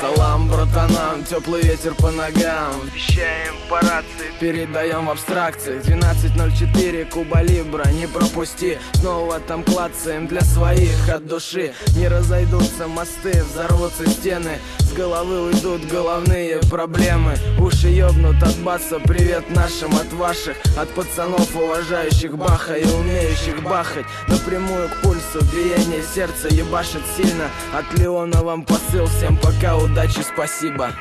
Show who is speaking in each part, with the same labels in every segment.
Speaker 1: Салам, братанам, теплый ветер по ногам. Вещаем по рации, передаем в абстракции. 12.04, Куба Либра, не пропусти. Снова там клацаем для своих от души. Не разойдутся мосты, взорвутся стены. С головы уйдут головные проблемы. Уши ёбнут от баса, привет нашим от ваших От пацанов, уважающих Баха и умеющих бахать. Напрямую к пульсу, биение сердца ебашит сильно. От Леона вам посыл, всем пока, удачи, спасибо.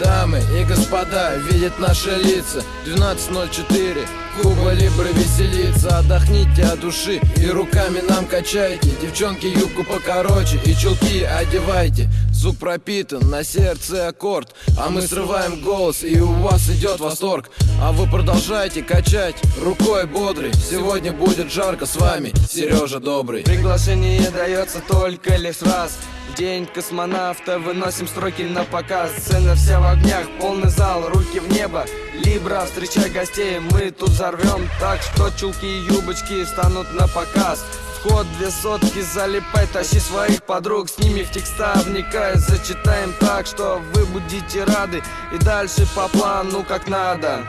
Speaker 2: Дамы и господа, видят наши лица. 12.04 Куба Либра веселится. Отдохните от души и руками нам качайте. Девчонки юбку покороче и чулки одевайте Звук пропитан, на сердце аккорд А мы срываем голос и у вас идет восторг. А вы продолжайте качать рукой бодрый. Сегодня будет жарко с вами Сережа Добрый.
Speaker 3: Приглашение дается только лишь раз. В день космонавта выносим строки на показ. Сцена вся в огнях, полный зал, руки в небо. Либра, встречай гостей, мы тут взорвем. Так что чулки и юбочки станут на показ Вход две сотки, залипай, тащи своих подруг С ними в текста вникай, зачитаем так, что вы будете рады. И дальше по плану как надо